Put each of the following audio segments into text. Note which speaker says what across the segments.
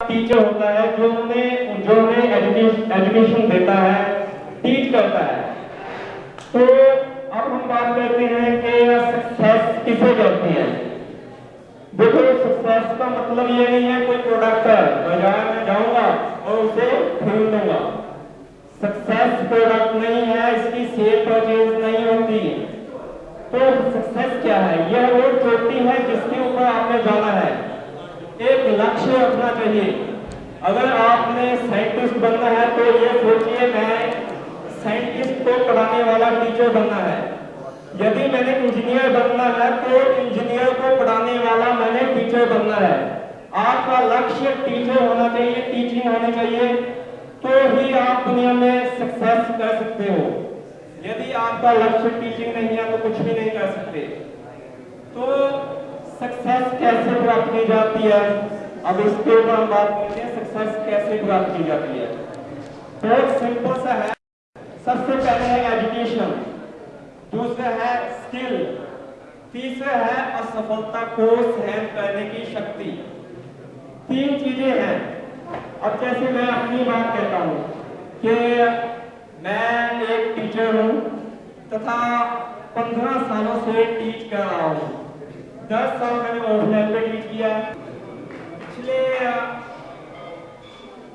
Speaker 1: Teacher होता है जो उन्हें जो उन्हें एजुकेशन देता है टीच करता है। तो अब हम बात करते हैं कि सक्सेस किसे कहते हैं? देखो सक्सेस का मतलब ये नहीं है कोई प्रोडक्ट है। बाज़ार में जाऊँगा और उसे खरीद लूँगा। सक्सेस प्रोडक्ट नहीं है, इसकी सेल परचेज नहीं होती। तो सक्सेस क्या है? यह वो चोटी है जिसके आपने जाना है। एक लक्ष्य रखना चाहिए। अगर आपने साइंटिस्ट बनना है तो ये सोचिए, मैं साइंटिस्ट को पढ़ाने वाला टीचर बनना है। यदि मैंने इंजीनियर बनना है तो इंजीनियर को पढ़ाने वाला मैंने टीचर बनना है। आपका लक्ष्य टीचर होना चाहिए टीचिंग होनी चाहिए तो ही आप दुनिया में सक्सेस कर सकते हो। यदि आपका लक्ष्य टीचिंग नहीं है तो कुछ भी नहीं कर सकते। तो सक्सेस कैसे प्राप्त की जाती है? अब इसके ऊपर हम बात करते हैं सक्सेस कैसे प्राप्त की जाती है। बहुत सिंपल सा है। सबसे पहले है एजुकेशन दूसरा है स्किल तीसरा है असफलता को सहन करने की शक्ति। तीन चीज़ें हैं। अब जैसे मैं अपनी बात कहता हूँ कि मैं एक टीचर हूँ तथा पंद्रह सालों से टीच कर रहा हूँ। दस साल मैंने ऑफलाइन पे टीच किया पिछले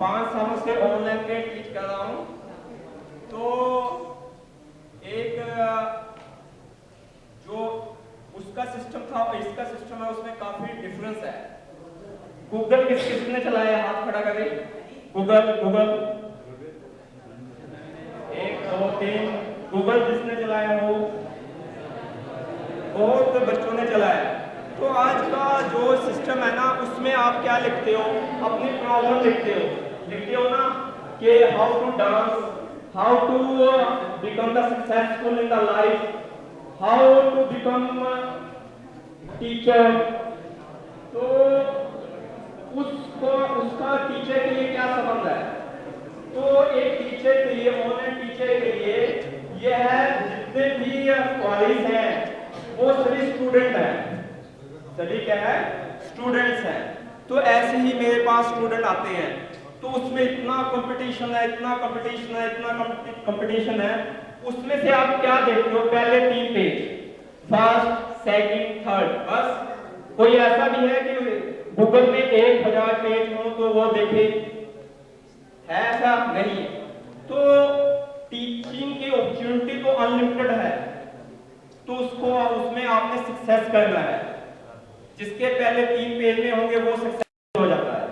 Speaker 1: पाँच सालों से ऑनलाइन पे टीच कर रहा हूँ। तो एक जो उसका सिस्टम था और इसका सिस्टम है, उसमें काफ़ी डिफरेंस है। गूगल किस किसने चलाया हाथ खड़ा करे गूगल गूगल एक, दो, तीन। गूगल जिसने चलाया हो बहुत बच्चों ने चलाया। तो आज का जो सिस्टम है ना, उसमें आप क्या लिखते हो? अपनी प्रॉब्लम लिखते हो। लिखते हो ना कि how to dance how to become the successful in the life how to become teacher तो उसको, उसका टीचर के लिए क्या संबंध है? तो एक टीचर के लिए ऑनलाइन टीचर के लिए, यह जितने भी कॉलेज हैं, वो सभी स्टूडेंट हैं। सभी क्या है? स्टूडेंट्स हैं। तो ऐसे ही मेरे पास स्टूडेंट आते हैं। तो उसमें इतना कंपटीशन है, इतना कंपटीशन है, इतना कंपटीशन है। उसमें से आप क्या देखते हो? पहले तीन पेज फ़र्स्ट सेकंड थर्ड बस। कोई ऐसा भी है कि गूगल में एक हज़ार पेज हो तो वो देखे। है ऐसा? नहीं तो टीचिंग की अपॉर्चुनिटी तो अनलिमिटेड है। तो उसको उसमें आपने सक्सेस करना है। जिसके पहले तीन पेज में होंगे, वो सक्सेसफुल हो जाता है।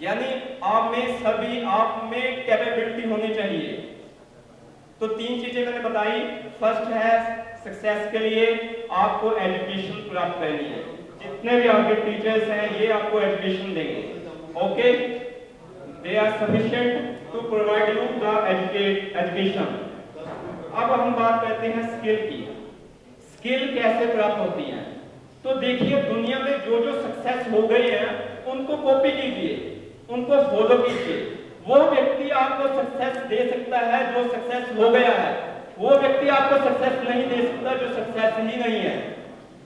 Speaker 1: यानी आप में सभी, आप में कैपेबिलिटी होनी चाहिए। तो तीन चीज़ें मैंने बताई। फ़र्स्ट है सक्सेस के लिए आपको एजुकेशन प्राप्त करनी है। जितने भी आपके टीचर्स हैं, ये आपको एजुकेशन देंगे। Okay they are sufficient to provide you the education अब हम बात करते हैं स्किल की। स्किल कैसे प्राप्त होती है? तो देखिए, दुनिया में जो जो सक्सेस हो गए हैं, उनको कॉपी कीजिए, उनको फॉलो कीजिए। वो व्यक्ति आपको सक्सेस दे सकता है जो सक्सेस हो गया है। वो व्यक्ति आपको सक्सेस नहीं दे सकता जो सक्सेस ही नहीं है।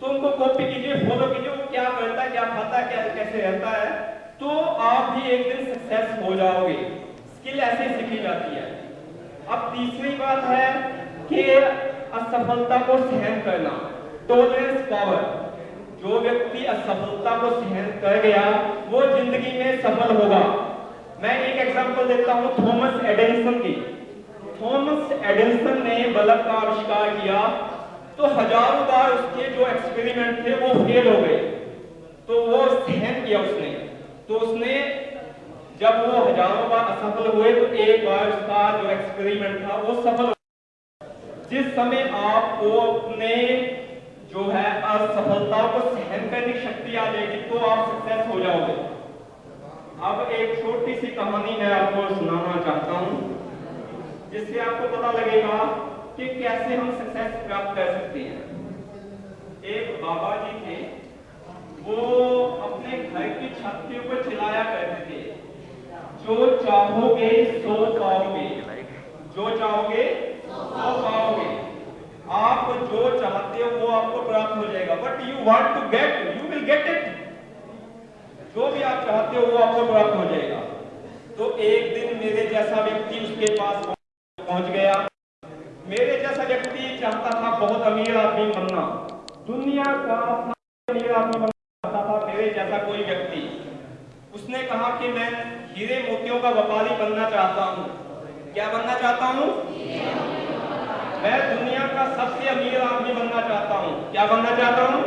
Speaker 1: तो उनको कॉपी कीजिए फॉलो कीजिए, वो क्या करता है, क्या खाता है, क्या, कैसे रहता है तो आप भी एक दिन सक्सेस हो जाओगे। स्किल ऐसे सीखी जाती है। अब तीसरी बात है कि असफलता को सहन करना। टॉलरेंस पावर जो व्यक्ति असफलता को सहन कर गया, वो ज़िंदगी में सफल होगा। मैं एक एग्जांपल देता हूँ, थॉमस एडिसन की। थॉमस एडिसन ने बल्ब का आविष्कार किया तो हज़ारों बार उसके जो एक्सपेरिमेंट थे, वो फेल हो गए। तो वो सहन किया उसने। तो उसने, जब वो हज़ारों बार असफल हुए तो एक बार उसका जो एक्सपेरिमेंट था, वो सफल जिस समय आपको अपने जो है असफलताओं को सहन करने की शक्ति आ जाएगी तो आप सक्सेस हो जाओगे। अब एक छोटी सी कहानी मैं आपको सुनाना चाहता हूँ, जिससे आपको पता लगेगा कि कैसे हम सक्सेस प्राप्त कर सकते हैं। एक बाबा जी थे, वो अपने घर की छत के ऊपर चिल्लाया करते थे, जो चाहोगे, सो पाओगे जो चाहोगे, सो पाओगे। आप जो चाहते हो, वो आपको प्राप्त हो जाएगा। But you want to get you will get it जो भी आप चाहते हो, वो आपको प्राप्त हो जाएगा। तो एक दिन मेरे जैसा व्यक्ति उसके पास पहुँच गया। मेरे जैसा व्यक्ति चाहता था, बहुत अमीर आदमी बनना। दुनिया का अमीर आदमी बनना चाहता था, मेरे जैसा कोई व्यक्ति। उसने कहा कि मैं हीरे मोतियों का व्यापारी बनना चाहता हूँ। क्या बनना चाहता हूँ? मैं दुनिया का सबसे अमीर आदमी बनना चाहता हूँ। क्या बनना चाहता हूँ?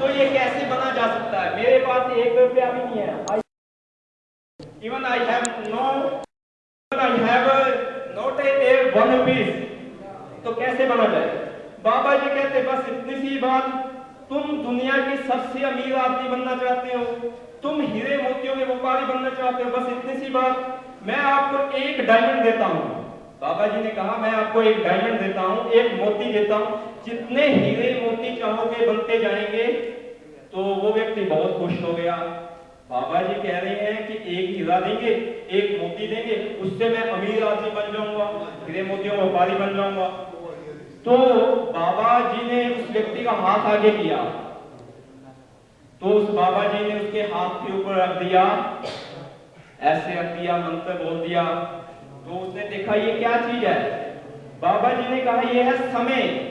Speaker 1: तो ये कैसे बना जा सकता है? मेरे पास एक रुपया भी नहीं है। Even I have no I have a one rupees तो कैसे बना जाए? बाबा जी कहते, बस इतनी सी बात, तुम दुनिया की सबसे अमीर आदमी बनना चाहते हो। तुम हीरे मोतियों के व्यापारी बनना चाहते हो। बस इतनी सी बात, मैं आपको एक डायमंड देता हूँ। बाबा जी ने कहा, मैं आपको एक डायमंड देता हूँ, एक मोती देता हूँ। जितने हीरे मोती चाहोगे, बनते जाएँगे। तो वो व्यक्ति बहुत खुश हो गया। बाबा जी कह रहे हैं कि एक हीरा देंगे, एक मोती देंगे, उससे मैं अमीर आदमी बन जाऊँगा, हीरे मोतियों का व्यापारी बन जाऊँगा। तो बाबा जी ने उस व्यक्ति का हाथ आगे किया। तो उस बाबा जी ने उसके हाथ के ऊपर रख दिया। ऐसे रख दिया मंत्र बोल दिया। तो उसने देखा, ये क्या चीज़ है? बाबा जी ने कहा, ये है समय।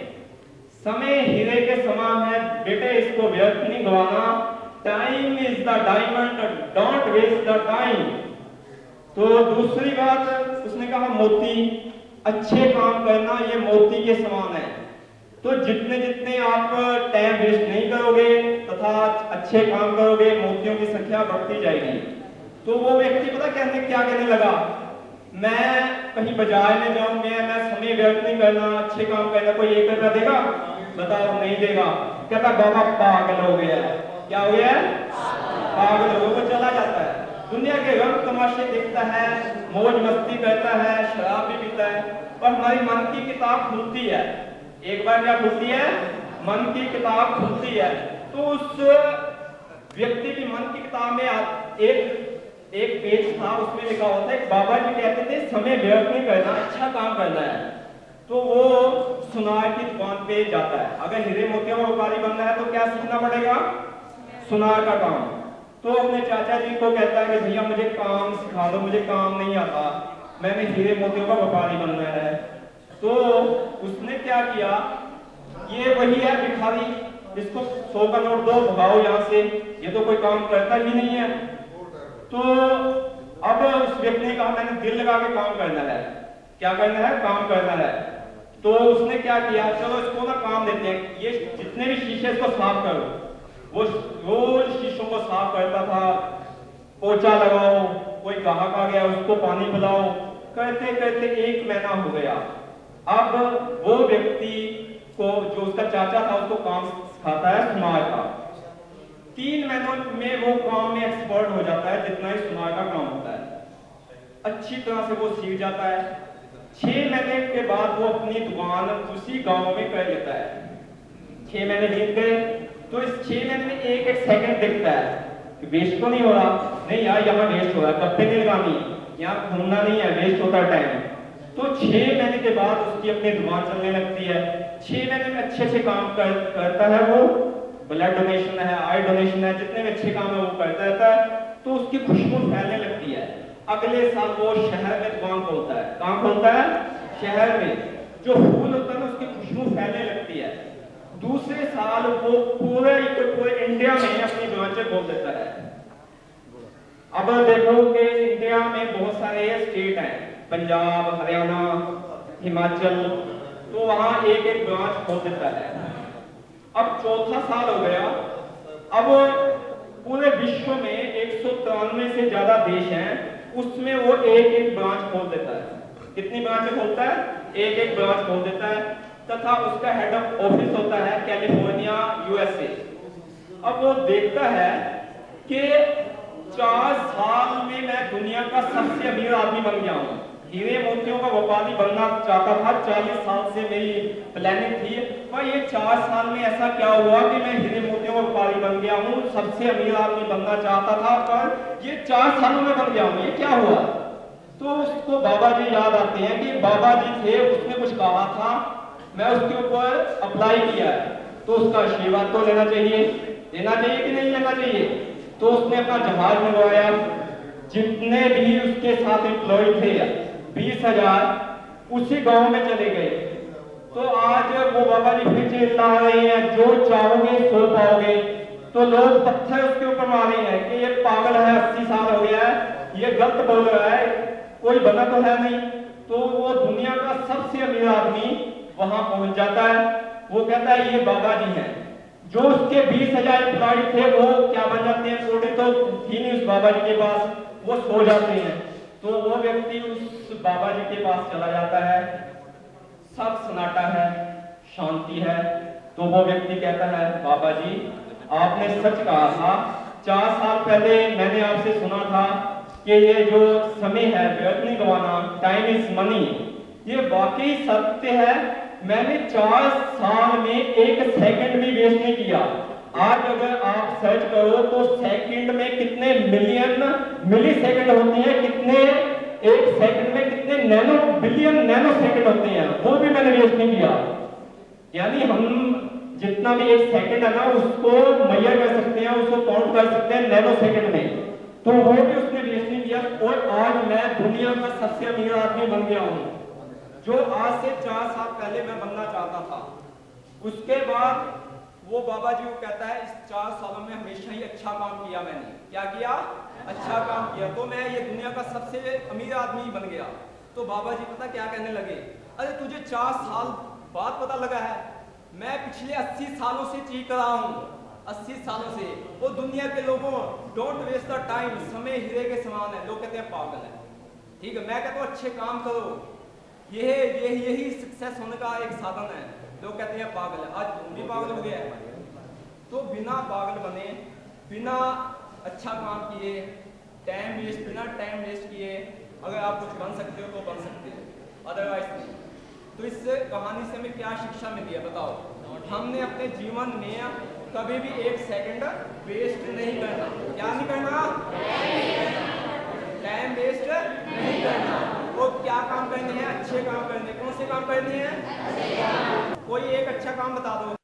Speaker 1: समय हीरे के समान है। बेटे, इसको व्यर्थ नहीं गवाना। Time is the diamond don't waste the time तो दूसरी बात, उसने कहा, मोती। अच्छे काम करना, ये मोती के समान है। तो जितने जितने आप टाइम वेस्ट नहीं करोगे, तथा अच्छे काम करोगे, मोतियों की संख्या बढ़ती जाएगी। तो वो व्यक्ति पता कहने, क्या कहने लगा? मैं कहीं बाज़ार में जाऊँ, मैं मैं समय व्यर्थ नहीं करना, अच्छे काम करना, कोई एक रुपया देगा? बताओ, नहीं देगा। कहता, बाबा, पागल हो गया क्या हो गया पागल हो वो चला जाता है। दुनिया के रंग तमाशे देखता है, मौज मस्ती करता है, शराब भी पीता है। पर हमारी मन की किताब खुलती है। एक बार क्या खुलती है? मन की किताब खुलती है। तो उस व्यक्ति की मन की किताब में एक एक पेज था, उसमें लिखा होता है बाबा जी कहते थे, समय व्यर्थ नहीं करना अच्छा काम करना है। तो वो सुनार की दुकान पे जाता है। अगर हीरे मोतियों का व्यापारी बनना है तो क्या सीखना पड़ेगा? सुनार का काम। तो अपने चाचा जी को कहता है कि, भैया, मुझे काम सिखा दो, मुझे काम नहीं आता। मैंने हीरे मोतियों का व्यापारी बनना है। तो उसने क्या किया? ये वही है भिखारी इसको सौ का नोट दो, भगाओ यहाँ से। ये तो कोई काम करता ही नहीं है। तो अब उस व्यक्ति ने कहा मैंने दिल लगा के काम करना है। क्या करना है? काम करना है। तो उसने क्या किया? चलो इसको ना काम देते हैं। ये जितने भी शीशे इसको साफ़ करो वो रोज शीशों को साफ़ करता था। पोचा लगाओ, कोई ग्राहक आ गया, उसको पानी पिलाओ। करते करते एक महीना हो गया। अब वो व्यक्ति को, जो उसका चाचा था, उसको काम सिखाता है, समाज का। तीन महीनों में वो काम में एक्सपर्ट हो जाता है जितना ही सुनार का काम होता है। अच्छी तरह से वो सीख जाता है। छह महीने के बाद वो अपनी दुकान उसी गाँव में कर लेता है। छह महीने बीत गए तो इस छह महीने में एक एक सेकंड दिखता है कि वेस्ट तो नहीं हो रहा। नहीं यार यहाँ वेस्ट हो रहा है कब नहीं? लगानी यहाँ घूमना नहीं है वेस्ट होता है टाइम तो छह महीने के बाद उसकी अपनी दुकान चलने लगती है। छह महीने में अच्छे अच्छे काम कर, करता है वो। ब्लड डोनेशन है आई डोनेशन है, जितने भी अच्छे काम है वो करता रहता है तो उसकी खुशबू फैलने लगती है। अगले साल वो शहर में दुकान खोलता है? कहाँ खोलता है? शहर में। जो फूल होता है ना, उसकी खुशबू फैलने लगती है। दूसरे साल वो पूरे पूरे इंडिया में अपनी ब्रांचें खोल देता है। अब देखो कि इंडिया में बहुत सारे स्टेट हैं। पंजाब, हरियाणा, हिमाचल तो वहाँ एक एक ब्रांच खोल देता है। अब चौथा साल हो गया। अब पूरे विश्व में एक सौ तिरानवे से ज़्यादा देश हैं। उसमें वो एक एक ब्रांच खोल देता है। कितनी ब्रांच खोलता है? एक एक ब्रांच खोल देता है। तथा उसका हेड ऑफ़ ऑफ़िस होता है कैलिफ़ोर्निया यूएसए अब वो देखता है कि चार साल में मैं दुनिया का सबसे अमीर आदमी बन गया हूँ। हीरे मोतियों का व्यापारी बनना चाहता था। चालीस साल से मेरी प्लानिंग थी। पर ये चार साल में ऐसा क्या हुआ कि मैं हीरे मोतियों का व्यापारी बन गया हूँ? सबसे अमीर आदमी बनना चाहता था, पर ये चार सालों में बन गया हूँ। ये क्या हुआ? तो उसको बाबा जी याद आते हैं कि बाबा जी थे, उसने कुछ कहा था। मैं उसके ऊपर अप्लाई किया है। तो उसका आशीर्वाद तो लेना चाहिए। लेना चाहिए कि नहीं लेना चाहिए? तो उसने अपना जहाज़ मंगवाया। जितने भी उसके साथ एम्प्लॉय थे बीस हज़ार उसी गाँव में चले गए। तो आज वो बाबा जी फिर चिल्ला रहे हैं, जो चाहोगे, सो पाओगे। तो लोग पत्थर उसके ऊपर मार हैं कि ये पागल है, अस्सी साल हो गया है, ये गलत बोल रहा है, कोई बना तो है नहीं। तो वो दुनिया का सबसे अमीर आदमी वहाँ पहुँच जाता है। वो कहता है, ये बाबा जी हैं। जो उसके बीस हज़ार एम्प्लॉय थे, वो क्या बन जाते हैं? थोड़े तो थी नहीं उस बाबा जी के पास। वो सो जाते हैं। तो वो व्यक्ति उस बाबा जी के पास चला जाता है। सब सन्नाटा है, शांति है। तो वो व्यक्ति कहता है, बाबा जी, आपने सच कहा था। चार साल पहले मैंने आपसे सुना था कि ये जो समय है व्यर्थ नहीं गवाना टाइम इज़ मनी ये वाकई सत्य है। मैंने चार साल में एक सेकंड भी वेस्ट नहीं किया। आज अगर आप सर्च करो तो सेकंड में कितने मिलियन मिली सेकंड होते हैं, कितने एक सेकंड में कितने नैनो बिलियन नैनो सेकंड होते हैं, वो भी मैंने वेस्ट नहीं किया। यानी हम जितना भी एक सेकंड है ना, उसको मैयर कर सकते हैं, उसको काउंट कर सकते हैं नैनो सेकंड में। तो वो भी उसने वेस्ट नहीं किया। और आज मैं दुनिया का सबसे अमीर आदमी बन गया हूँ, जो आज से चार साल पहले मैं बनना चाहता था। उसके बाद वो बाबा जी को कहता है, इस चार सालों में हमेशा ही अच्छा काम किया मैंने। क्या किया? अच्छा काम किया। तो मैं ये दुनिया का सबसे अमीर आदमी बन गया। तो बाबा जी पता क्या कहने लगे? अरे, तुझे चार साल बाद पता लगा है, मैं पिछले अस्सी सालों से चीख रहा हूँ। अस्सी सालों से। वो दुनिया के लोगों डोंट वेस्ट द टाइम समय हीरे के समान है। लोग कहते हैं, पागल है। ठीक है, मैं कहता हूँ, अच्छे काम करो। ये यही यही सक्सेस होने का एक साधन है। लोग कहते हैं पागल। आज तुम भी पागल हो गया है तो बिना पागल बने, बिना अच्छा काम किए टाइम वेस्ट बिना टाइम वेस्ट किए, अगर आप कुछ बन सकते हो तो बन सकते हो। अदरवाइज़ नहीं। तो इस कहानी से हमें क्या शिक्षा मिली है बताओ? हमने अपने जीवन में कभी भी एक सेकंड वेस्ट नहीं करना। क्या नहीं करना? टाइम वेस्ट नहीं करना। क्या काम करने हैं? अच्छे काम करने कौन से काम करने हैं? कोई एक अच्छा काम बता दो।